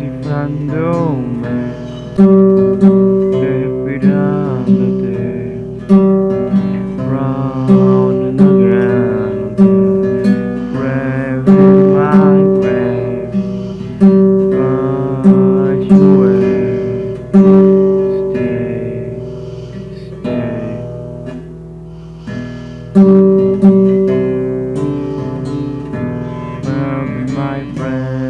cifrándome Respirándote Round and around Grave my grave Flash away Stay, stay Remember my friend.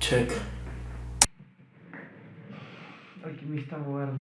Check. Alquimista moderno.